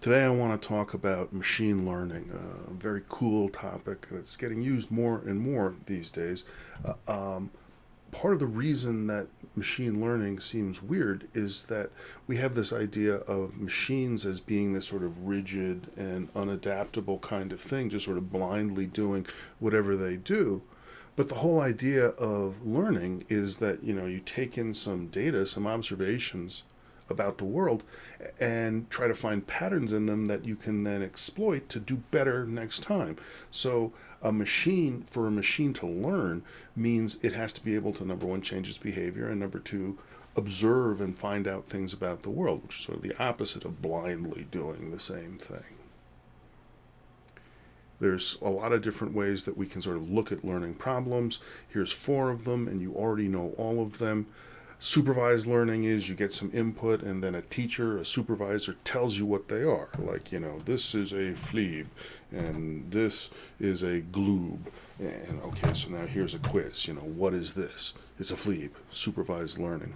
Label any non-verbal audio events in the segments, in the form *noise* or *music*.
Today I want to talk about machine learning, a very cool topic that's getting used more and more these days. Uh, um, part of the reason that machine learning seems weird is that we have this idea of machines as being this sort of rigid and unadaptable kind of thing, just sort of blindly doing whatever they do. But the whole idea of learning is that, you know, you take in some data, some observations, about the world and try to find patterns in them that you can then exploit to do better next time. So a machine, for a machine to learn, means it has to be able to, number one, change its behavior, and number two, observe and find out things about the world, which is sort of the opposite of blindly doing the same thing. There's a lot of different ways that we can sort of look at learning problems. Here's four of them, and you already know all of them. Supervised learning is you get some input and then a teacher, a supervisor tells you what they are. Like, you know, this is a fleeb and this is a gloob. And okay, so now here's a quiz. You know, what is this? It's a fleeb, supervised learning.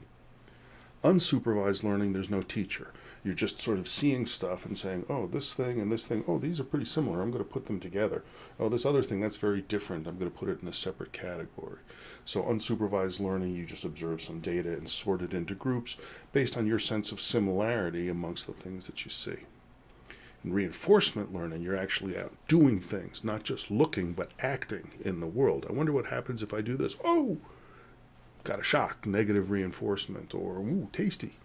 Unsupervised learning, there's no teacher. You're just sort of seeing stuff and saying, oh, this thing and this thing, oh, these are pretty similar. I'm going to put them together. Oh, this other thing, that's very different. I'm going to put it in a separate category. So unsupervised learning, you just observe some data and sort it into groups based on your sense of similarity amongst the things that you see. In reinforcement learning, you're actually out doing things, not just looking, but acting in the world. I wonder what happens if I do this. Oh, got a shock, negative reinforcement, or ooh, tasty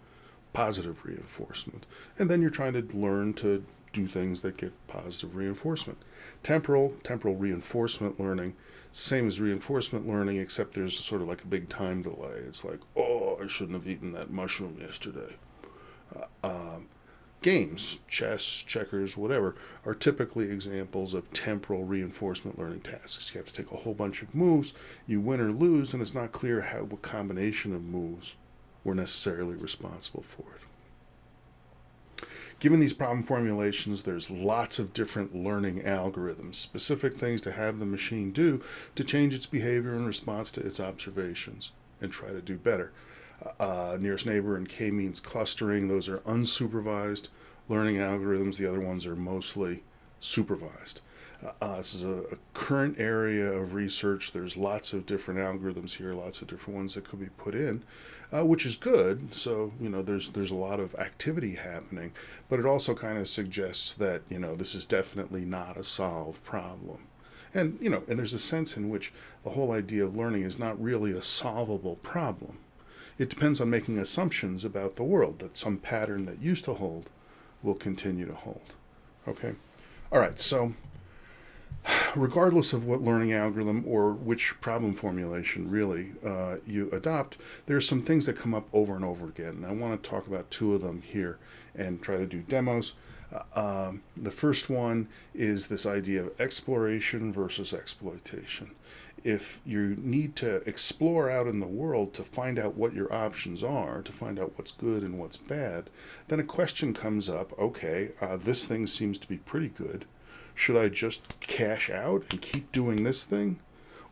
positive reinforcement. And then you're trying to learn to do things that get positive reinforcement. Temporal, temporal reinforcement learning, same as reinforcement learning, except there's sort of like a big time delay. It's like, oh, I shouldn't have eaten that mushroom yesterday. Uh, um, games, chess, checkers, whatever, are typically examples of temporal reinforcement learning tasks. You have to take a whole bunch of moves, you win or lose, and it's not clear how what combination of moves were necessarily responsible for it. Given these problem formulations, there's lots of different learning algorithms, specific things to have the machine do to change its behavior in response to its observations and try to do better. Uh, nearest neighbor and k-means clustering, those are unsupervised learning algorithms. The other ones are mostly supervised. Uh, this is a, a, current area of research. There's lots of different algorithms here, lots of different ones that could be put in, uh, which is good. So you know, there's there's a lot of activity happening, but it also kind of suggests that you know this is definitely not a solved problem. And you know, and there's a sense in which the whole idea of learning is not really a solvable problem. It depends on making assumptions about the world that some pattern that used to hold will continue to hold. Okay. All right. So regardless of what learning algorithm or which problem formulation really uh, you adopt, there are some things that come up over and over again. And I want to talk about two of them here and try to do demos. Uh, um, the first one is this idea of exploration versus exploitation. If you need to explore out in the world to find out what your options are, to find out what's good and what's bad, then a question comes up, okay, uh, this thing seems to be pretty good should I just cash out and keep doing this thing?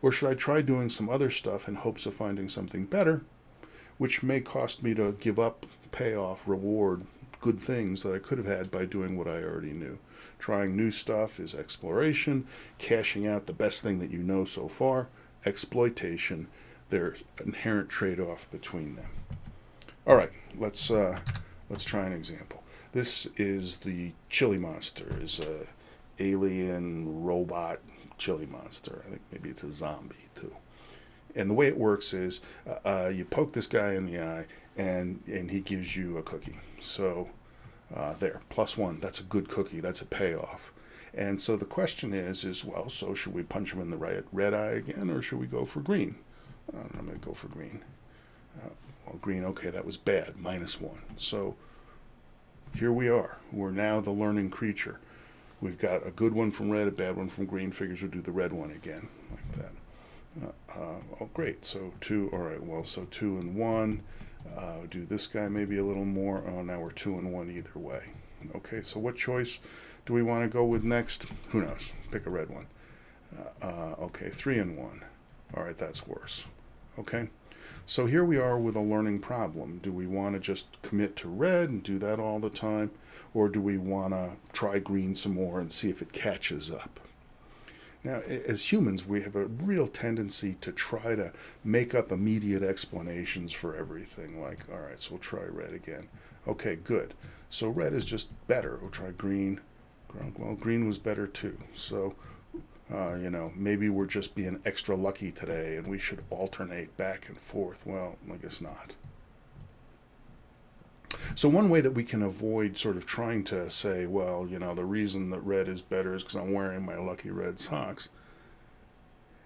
Or should I try doing some other stuff in hopes of finding something better, which may cost me to give up payoff, reward, good things that I could have had by doing what I already knew. Trying new stuff is exploration, cashing out the best thing that you know so far, exploitation. There's inherent trade-off between them. All right, let's uh, let's try an example. This is the chili monster. is a alien robot chili monster. I think maybe it's a zombie too. And the way it works is uh, uh, you poke this guy in the eye and, and he gives you a cookie. So uh, there, plus one, that's a good cookie, that's a payoff. And so the question is, is well, so should we punch him in the right red eye again or should we go for green? Uh, I'm going to go for green. Uh, well, green, okay, that was bad, minus one. So here we are. We're now the learning creature. We've got a good one from red, a bad one from green. Figures we'll do the red one again, like that. Uh, uh, oh, great. So two. All right. Well, so two and one. Uh, do this guy maybe a little more. Oh, now we're two and one either way. Okay. So what choice do we want to go with next? Who knows? Pick a red one. Uh, uh, okay. Three and one. All right. That's worse. Okay. So here we are with a learning problem. Do we want to just commit to red and do that all the time? Or do we want to try green some more and see if it catches up? Now, as humans, we have a real tendency to try to make up immediate explanations for everything. Like, all right, so we'll try red again. Okay, good. So red is just better. We'll try green. Well, green was better too. So, uh, you know, maybe we're just being extra lucky today and we should alternate back and forth. Well, I guess not. So one way that we can avoid sort of trying to say, well, you know, the reason that red is better is because I'm wearing my lucky red socks,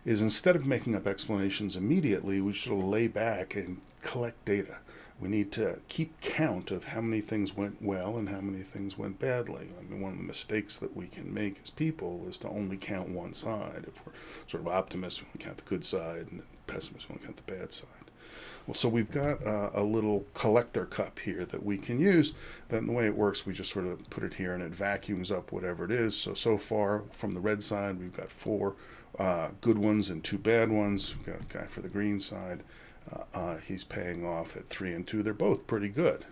is instead of making up explanations immediately, we should lay back and collect data. We need to keep count of how many things went well and how many things went badly. I mean, one of the mistakes that we can make as people is to only count one side. If we're sort of optimists, we count the good side, and pessimists, we count the bad side. Well, so we've got uh, a little collector cup here that we can use. Then the way it works, we just sort of put it here and it vacuums up whatever it is. So, so far from the red side, we've got four uh, good ones and two bad ones. We've got a guy for the green side. Uh, uh, he's paying off at three and two. They're both pretty good.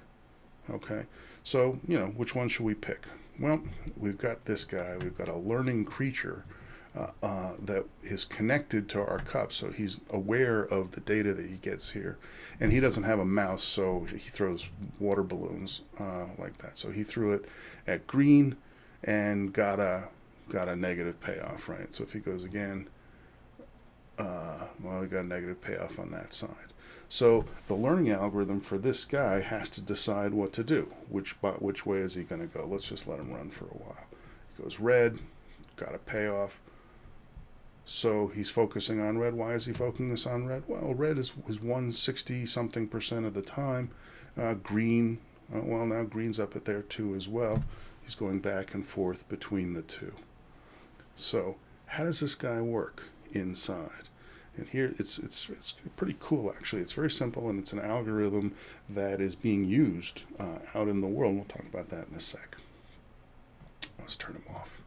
Okay, so you know which one should we pick? Well, we've got this guy. We've got a learning creature uh, uh, that is connected to our cup, so he's aware of the data that he gets here. And he doesn't have a mouse, so he throws water balloons uh, like that. So he threw it at green and got a got a negative payoff, right? So if he goes again, got a negative payoff on that side. So the learning algorithm for this guy has to decide what to do. Which which way is he going to go? Let's just let him run for a while. He goes red, got a payoff. So he's focusing on red. Why is he focusing on red? Well, red is was 160 something percent of the time. Uh, green, uh, well now green's up at there too as well. He's going back and forth between the two. So how does this guy work inside? And here it's, it's, it's pretty cool actually. It's very simple and it's an algorithm that is being used uh, out in the world. We'll talk about that in a sec. Let's turn them off.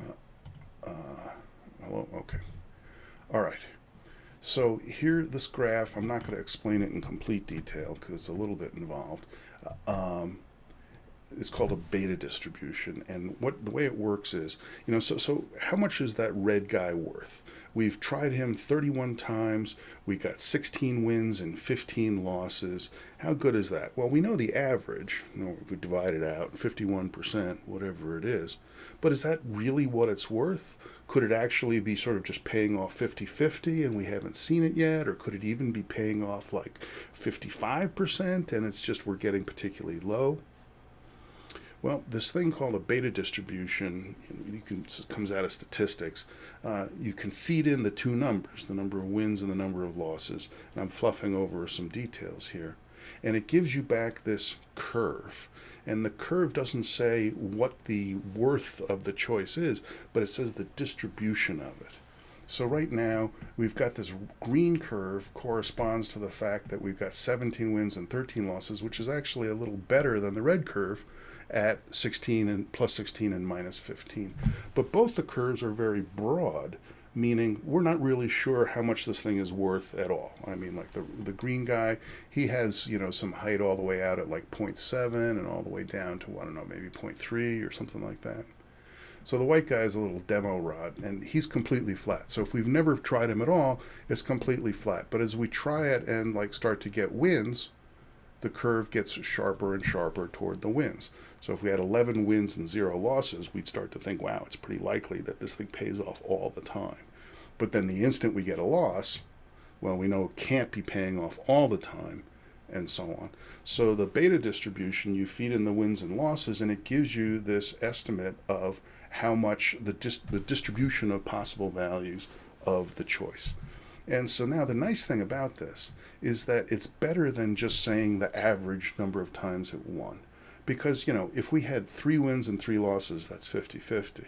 Uh, uh, hello? Okay. All right. So here, this graph, I'm not going to explain it in complete detail because it's a little bit involved. Uh, um, it's called a beta distribution. And what the way it works is you know so so how much is that red guy worth? We've tried him 31 times. We got 16 wins and 15 losses. How good is that? Well we know the average you know we divide it out 51% whatever it is. But is that really what it's worth? Could it actually be sort of just paying off 50-50 and we haven't seen it yet? Or could it even be paying off like 55% and it's just we're getting particularly low well, this thing called a beta distribution, you can, comes out of statistics. Uh, you can feed in the two numbers, the number of wins and the number of losses. And I'm fluffing over some details here. And it gives you back this curve. And the curve doesn't say what the worth of the choice is, but it says the distribution of it. So right now, we've got this green curve corresponds to the fact that we've got 17 wins and 13 losses, which is actually a little better than the red curve, at 16 and plus 16 and minus 15. But both the curves are very broad, meaning we're not really sure how much this thing is worth at all. I mean, like the the green guy, he has you know some height all the way out at like 0.7 and all the way down to I don't know maybe 0.3 or something like that. So the white guy is a little demo rod, and he's completely flat. So if we've never tried him at all, it's completely flat. But as we try it and like start to get wins, the curve gets sharper and sharper toward the wins. So if we had 11 wins and zero losses, we'd start to think, wow, it's pretty likely that this thing pays off all the time. But then the instant we get a loss, well, we know it can't be paying off all the time, and so on. So the beta distribution, you feed in the wins and losses, and it gives you this estimate of how much the, dis the distribution of possible values of the choice. And so now the nice thing about this is that it's better than just saying the average number of times it won. Because, you know, if we had three wins and three losses, that's 50 50.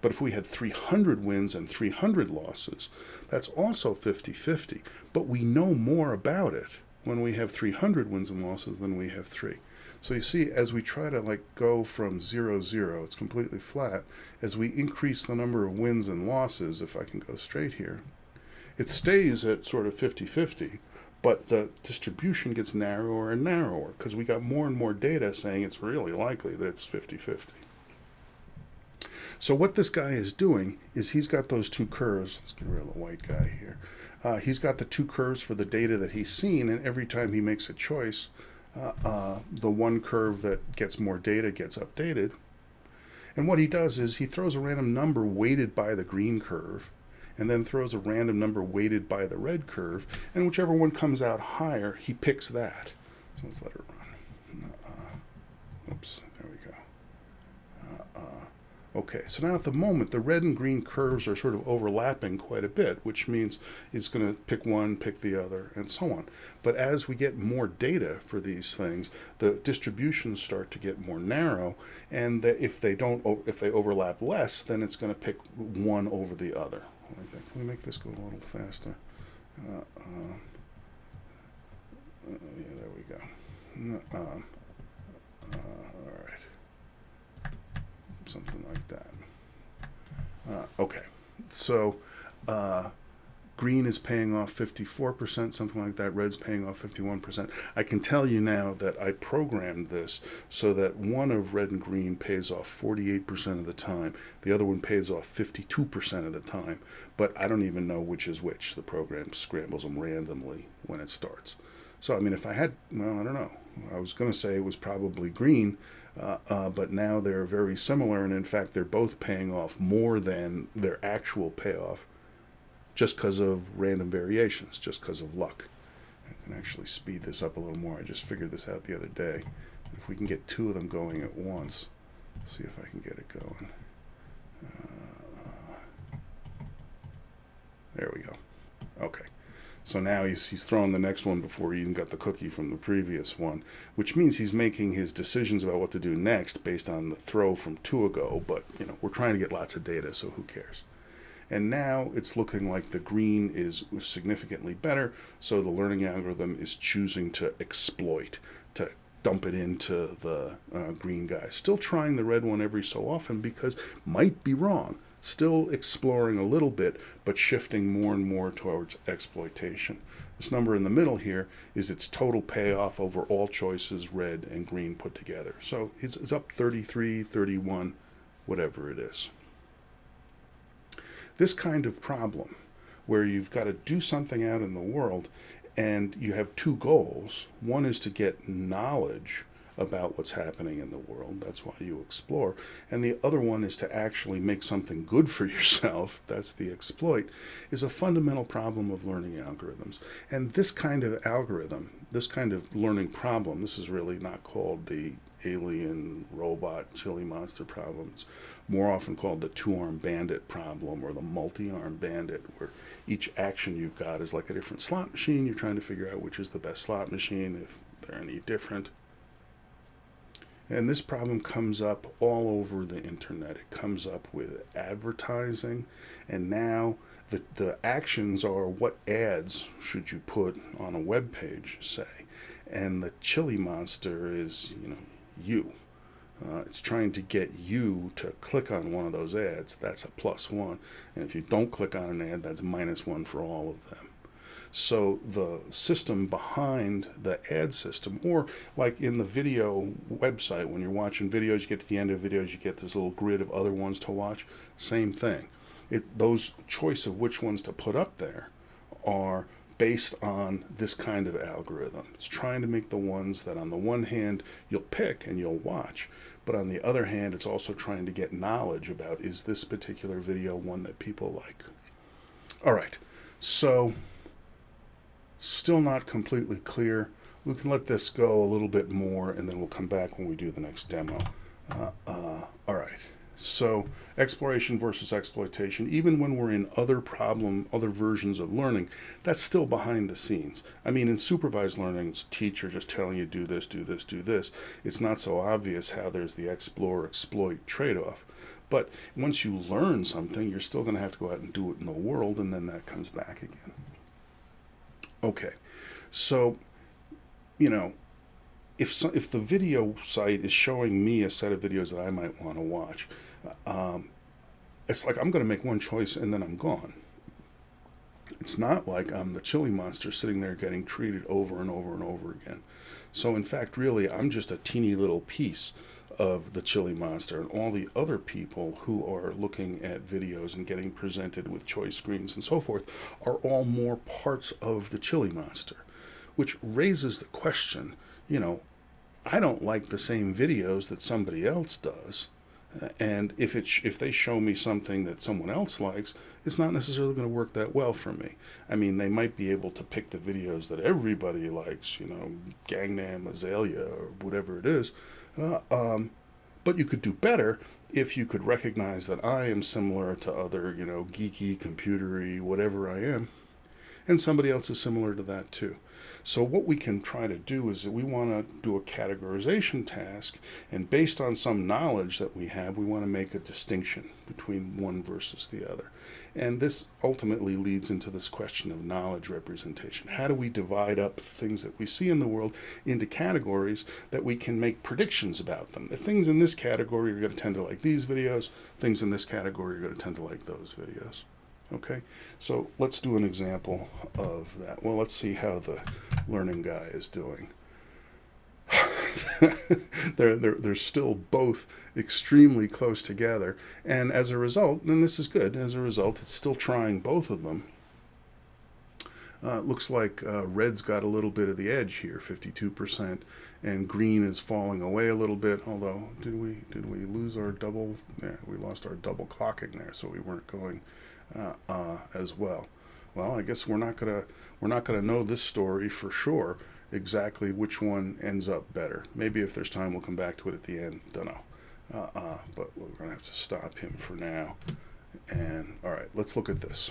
But if we had 300 wins and 300 losses, that's also 50 50. But we know more about it when we have 300 wins and losses than we have three. So you see, as we try to like go from zero, zero, it's completely flat. As we increase the number of wins and losses, if I can go straight here, it stays at sort of 50 50, but the distribution gets narrower and narrower because we got more and more data saying it's really likely that it's 50-50. So what this guy is doing is he's got those two curves. Let's get rid of the white guy here. Uh, he's got the two curves for the data that he's seen, and every time he makes a choice, uh, uh, the one curve that gets more data gets updated. And what he does is he throws a random number weighted by the green curve, and then throws a random number weighted by the red curve, and whichever one comes out higher, he picks that. So let's let it run. Uh, oops, there we go. Uh, uh, okay, so now at the moment, the red and green curves are sort of overlapping quite a bit, which means it's going to pick one, pick the other, and so on. But as we get more data for these things, the distributions start to get more narrow, and if they don't, if they overlap less, then it's going to pick one over the other like that. Can we make this go a little faster? Uh, uh, uh yeah, there we go. Um, uh, all right. Something like that. Uh, okay. So, green is paying off 54%, something like that. Red's paying off 51%. I can tell you now that I programmed this so that one of red and green pays off 48% of the time. The other one pays off 52% of the time. But I don't even know which is which. The program scrambles them randomly when it starts. So, I mean, if I had, well, I don't know. I was going to say it was probably green, uh, uh, but now they're very similar. And in fact, they're both paying off more than their actual payoff just because of random variations, just because of luck. I can actually speed this up a little more. I just figured this out the other day. If we can get two of them going at once, see if I can get it going. Uh, there we go. Okay. So now he's, he's throwing the next one before he even got the cookie from the previous one, which means he's making his decisions about what to do next based on the throw from two ago. But, you know, we're trying to get lots of data, so who cares? And now it's looking like the green is significantly better, so the learning algorithm is choosing to exploit, to dump it into the uh, green guy. Still trying the red one every so often because might be wrong. Still exploring a little bit, but shifting more and more towards exploitation. This number in the middle here is its total payoff over all choices, red and green put together. So it's, it's up 33, 31, whatever it is. This kind of problem, where you've got to do something out in the world and you have two goals. One is to get knowledge about what's happening in the world. That's why you explore. And the other one is to actually make something good for *laughs* yourself. That's the exploit, is a fundamental problem of learning algorithms. And this kind of algorithm, this kind of learning problem, this is really not called the alien robot chili monster problem. It's more often called the two-arm bandit problem or the multi-arm bandit, where each action you've got is like a different slot machine. You're trying to figure out which is the best slot machine, if they're any different. And this problem comes up all over the internet. It comes up with advertising, and now the, the actions are what ads should you put on a web page, say. And the chili monster is, you know, you. Uh, it's trying to get you to click on one of those ads. That's a plus one. And if you don't click on an ad, that's minus one for all of them. So the system behind the ad system, or like in the video website, when you're watching videos, you get to the end of videos, you get this little grid of other ones to watch. Same thing. It, those choice of which ones to put up there are based on this kind of algorithm. It's trying to make the ones that on the one hand you'll pick and you'll watch, but on the other hand it's also trying to get knowledge about is this particular video one that people like. All right, so still not completely clear. We can let this go a little bit more and then we'll come back when we do the next demo. Uh, uh, all right. So exploration versus exploitation, even when we're in other problem, other versions of learning, that's still behind the scenes. I mean, in supervised learning, it's teacher just telling you do this, do this, do this. It's not so obvious how there's the explore, exploit trade-off. But once you learn something, you're still going to have to go out and do it in the world, and then that comes back again. Okay, so, you know, if, so, if the video site is showing me a set of videos that I might want to watch, um, it's like I'm going to make one choice and then I'm gone. It's not like I'm the chili monster sitting there getting treated over and over and over again. So, in fact, really, I'm just a teeny little piece of the chili monster and all the other people who are looking at videos and getting presented with choice screens and so forth are all more parts of the chili monster, which raises the question you know, I don't like the same videos that somebody else does. And if it if they show me something that someone else likes, it's not necessarily going to work that well for me. I mean, they might be able to pick the videos that everybody likes, you know, Gangnam Azalea or whatever it is. Uh, um, but you could do better if you could recognize that I am similar to other, you know, geeky, computery, whatever I am, and somebody else is similar to that too. So what we can try to do is that we want to do a categorization task, and based on some knowledge that we have, we want to make a distinction between one versus the other. And this ultimately leads into this question of knowledge representation. How do we divide up things that we see in the world into categories that we can make predictions about them? The things in this category are going to tend to like these videos, things in this category are going to tend to like those videos. Okay, so let's do an example of that. Well, let's see how the learning guy is doing. *laughs* they're, they're, they're still both extremely close together. And as a result, and this is good, as a result, it's still trying both of them. Uh, looks like uh, red's got a little bit of the edge here, 52%, and green is falling away a little bit. Although, did we did we lose our double? Yeah, we lost our double clocking there, so we weren't going uh, uh, as well. Well, I guess we're not gonna we're not gonna know this story for sure exactly which one ends up better. Maybe if there's time, we'll come back to it at the end. Don't know. Uh, uh, but we're gonna have to stop him for now. And all right, let's look at this.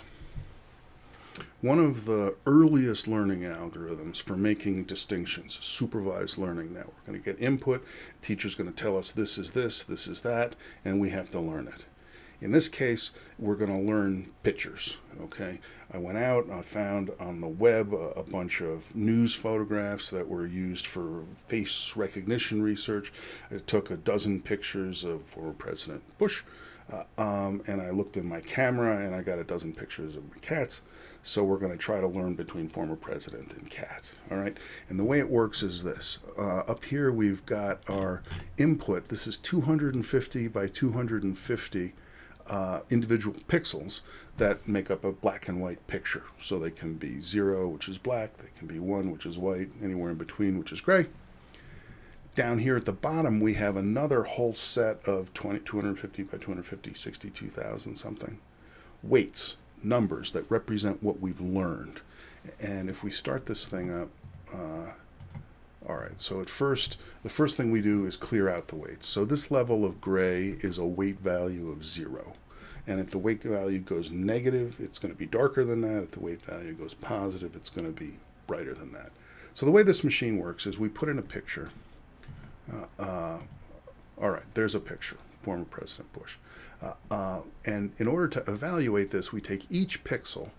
One of the earliest learning algorithms for making distinctions, supervised learning network. We're going to get input, teacher's going to tell us this is this, this is that, and we have to learn it. In this case, we're going to learn pictures. Okay, I went out and I found on the web a, a, bunch of news photographs that were used for face recognition research. I took a dozen pictures of former President Bush, uh, um, and I looked in my camera and I got a dozen pictures of my cats. So we're going to try to learn between former president and cat. All right. And the way it works is this. Uh, up here we've got our input. This is 250 by 250 uh, individual pixels that make up a black and white picture. So they can be zero, which is black, they can be one, which is white, anywhere in between, which is gray. Down here at the bottom, we have another whole set of 20, 250 by 250, 62,000 something weights, numbers that represent what we've learned. And if we start this thing up, uh, all right, so at first, the first thing we do is clear out the weights. So this level of gray is a weight value of zero. And if the weight value goes negative, it's going to be darker than that. If the weight value goes positive, it's going to be brighter than that. So the way this machine works is we put in a picture. Uh, uh, all right, there's a picture, former President Bush. Uh, uh and in order to evaluate this, we take each pixel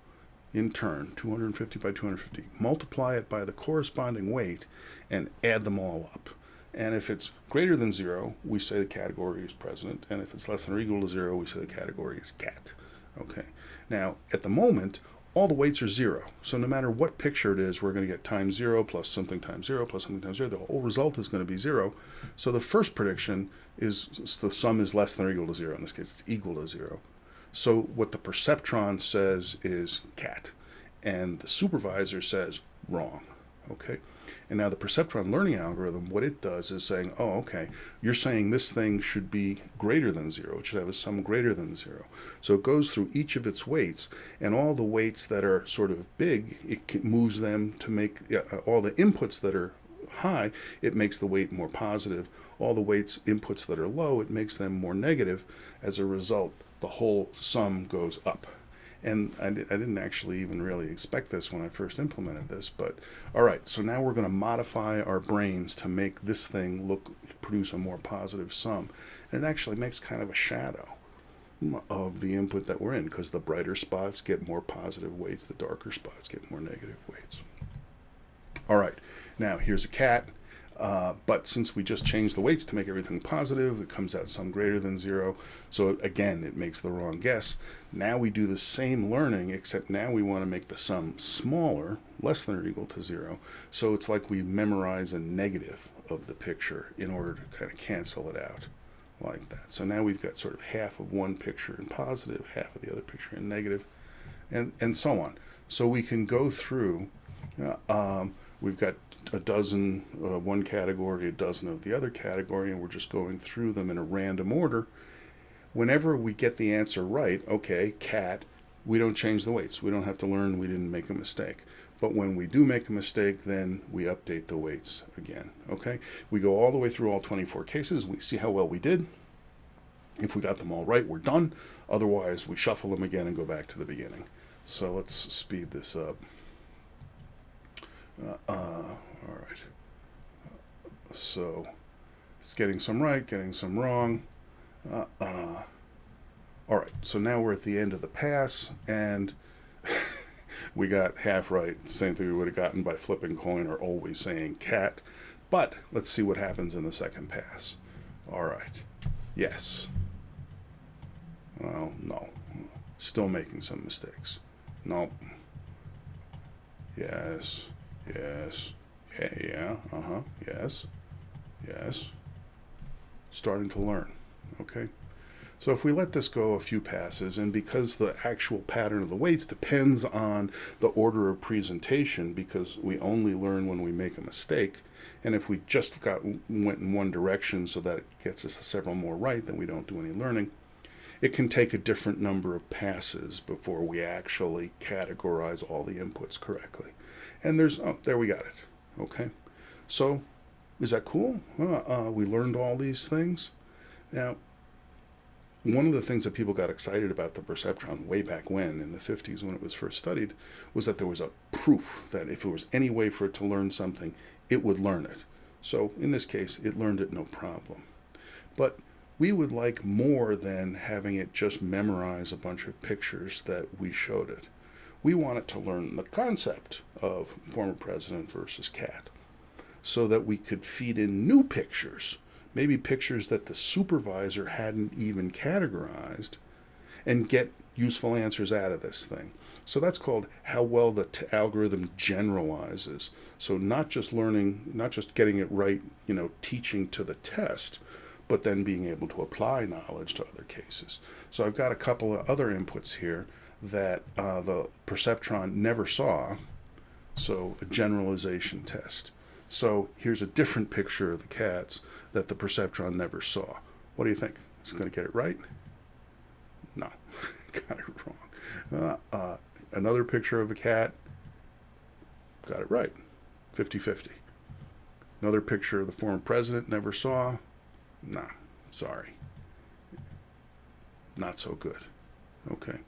in turn, 250 by 250, multiply it by the corresponding weight, and add them all up. And if it's greater than zero, we say the category is president. And if it's less than or equal to zero, we say the category is cat. Okay. Now, at the moment, all the weights are zero. So no matter what picture it is, we're going to get times zero plus something times zero plus something times zero. The whole result is going to be zero. So the first prediction is the sum is less than or equal to zero. In this case, it's equal to zero. So what the perceptron says is cat, and the supervisor says wrong. Okay. And now the perceptron learning algorithm, what it does is saying, oh, okay, you're saying this thing should be greater than zero. It should have a sum greater than zero. So it goes through each of its weights, and all the weights that are sort of big, it moves them to make uh, all the inputs that are high, it makes the weight more positive. All the weights inputs that are low, it makes them more negative. As a result, the whole sum goes up. And I, I didn't actually even really expect this when I first implemented this, but all right, so now we're going to modify our brains to make this thing look, produce a more positive sum. And it actually makes kind of a shadow of the input that we're in because the brighter spots get more positive weights, the darker spots get more negative weights. All right, now here's a cat. Uh, but since we just changed the weights to make everything positive, it comes out some greater than zero. So again, it makes the wrong guess. Now we do the same learning, except now we want to make the sum smaller, less than or equal to zero. So it's like we memorize a negative of the picture in order to kind of cancel it out like that. So now we've got sort of half of one picture in positive, half of the other picture in negative, and, and so on. So we can go through, uh, um, we've got a dozen, uh, one category, a dozen of the other category, and we're just going through them in a random order. Whenever we get the answer right, okay, cat, we don't change the weights. We don't have to learn we didn't make a mistake. But when we do make a mistake, then we update the weights again. Okay? We go all the way through all 24 cases. We see how well we did. If we got them all right, we're done. Otherwise, we shuffle them again and go back to the beginning. So let's speed this up. Uh, uh, all right. So it's getting some right, getting some wrong. Uh, uh. all right, so now we're at the end of the pass, and *laughs* we got half right. Same thing we would have gotten by flipping coin or always saying cat. But let's see what happens in the second pass. All right. Yes. Well, no. Still making some mistakes. Nope. Yes. Yes. Yeah, yeah. Uh-huh. Yes. Yes. Starting to learn. Okay. So if we let this go a few passes, and because the actual pattern of the weights depends on the order of presentation, because we only learn when we make a mistake, and if we just got went in one direction so that it gets us several more right, then we don't do any learning. It can take a different number of passes before we actually categorize all the inputs correctly. And there's, oh, there we got it. Okay. So is that cool? Uh, uh, we learned all these things. Now, one of the things that people got excited about the perceptron way back when in the 50s when it was first studied was that there was a proof that if there was any way for it to learn something, it would learn it. So in this case, it learned it no problem. But we would like more than having it just memorize a bunch of pictures that we showed it. We wanted to learn the concept of former president versus cat so that we could feed in new pictures maybe pictures that the supervisor hadn't even categorized, and get useful answers out of this thing. So that's called how well the algorithm generalizes. So not just learning, not just getting it right, you know, teaching to the test, but then being able to apply knowledge to other cases. So I've got a couple of other inputs here that uh, the perceptron never saw. So a generalization test. So here's a different picture of the cats that the perceptron never saw. What do you think? Is it going to get it right? No, *laughs* got it wrong. Uh, uh, another picture of a cat, got it right, 50-50. Another picture of the former president, never saw. Nah, sorry. Not so good. Okay.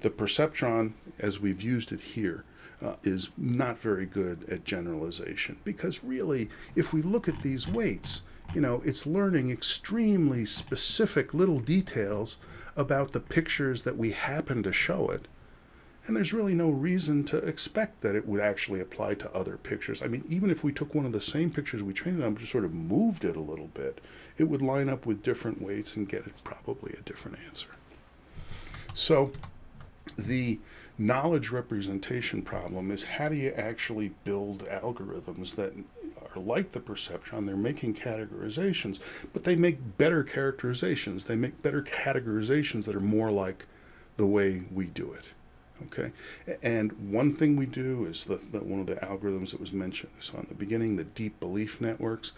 The perceptron, as we've used it here, uh, is not very good at generalization because really, if we look at these weights, you know, it's learning extremely specific little details about the pictures that we happen to show it. And there's really no reason to expect that it would actually apply to other pictures. I mean, even if we took one of the same pictures we trained on, just sort of moved it a little bit, it would line up with different weights and get it probably a different answer. So the knowledge representation problem is how do you actually build algorithms that are like the perceptron they're making categorizations but they make better characterizations. They make better categorizations that are more like the way we do it Okay, and one thing we do is that one of the algorithms that was mentioned so in the beginning, the deep belief networks,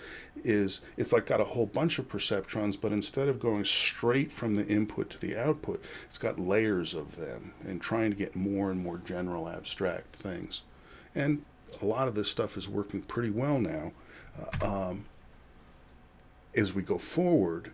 is it's like got a whole bunch of perceptrons, but instead of going straight from the input to the output, it's got layers of them and trying to get more and more general abstract things. And a lot of this stuff is working pretty well now. Uh, um, as we go forward,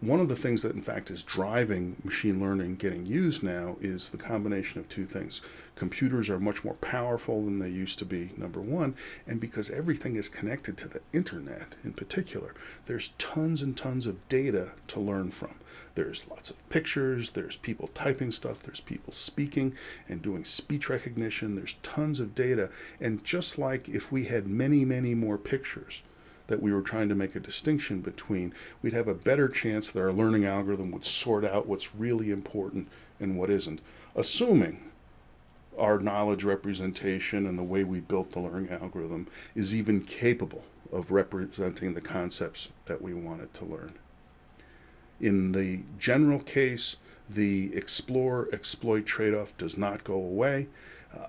one of the things that in fact is driving machine learning getting used now is the combination of two things. Computers are much more powerful than they used to be, number one, and because everything is connected to the internet in particular, there's tons and tons of data to learn from. There's lots of pictures, there's people typing stuff, there's people speaking and doing speech recognition, there's tons of data. And just like if we had many, many more pictures, that we were trying to make a distinction between, we'd have a better chance that our learning algorithm would sort out what's really important and what isn't, assuming our knowledge representation and the way we built the learning algorithm is even capable of representing the concepts that we wanted to learn. In the general case, the explore exploit trade off does not go away.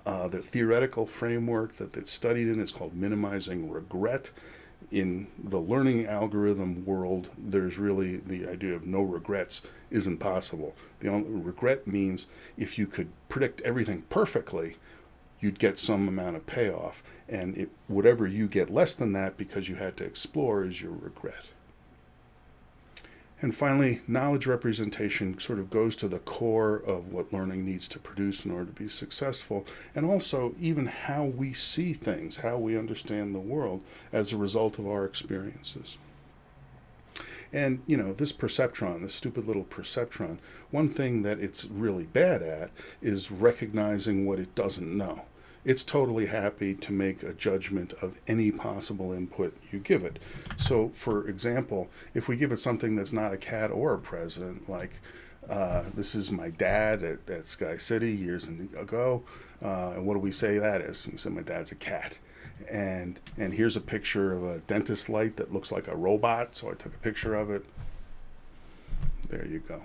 Uh, the theoretical framework that it's studied in is called minimizing regret. In the learning algorithm world, there's really the idea of no regrets isn't possible. The only regret means if you could predict everything perfectly, you'd get some amount of payoff. And it, whatever you get less than that because you had to explore is your regret. And finally, knowledge representation sort of goes to the core of what learning needs to produce in order to be successful, and also even how we see things, how we understand the world as a result of our experiences. And, you know, this perceptron, this stupid little perceptron, one thing that it's really bad at is recognizing what it doesn't know it's totally happy to make a judgment of any possible input you give it. So, for example, if we give it something that's not a cat or a president, like uh, this is my dad at, at Sky City years ago, uh, and what do we say that is? We say my dad's a cat. And, and here's a picture of a dentist light that looks like a robot, so I took a picture of it. There you go.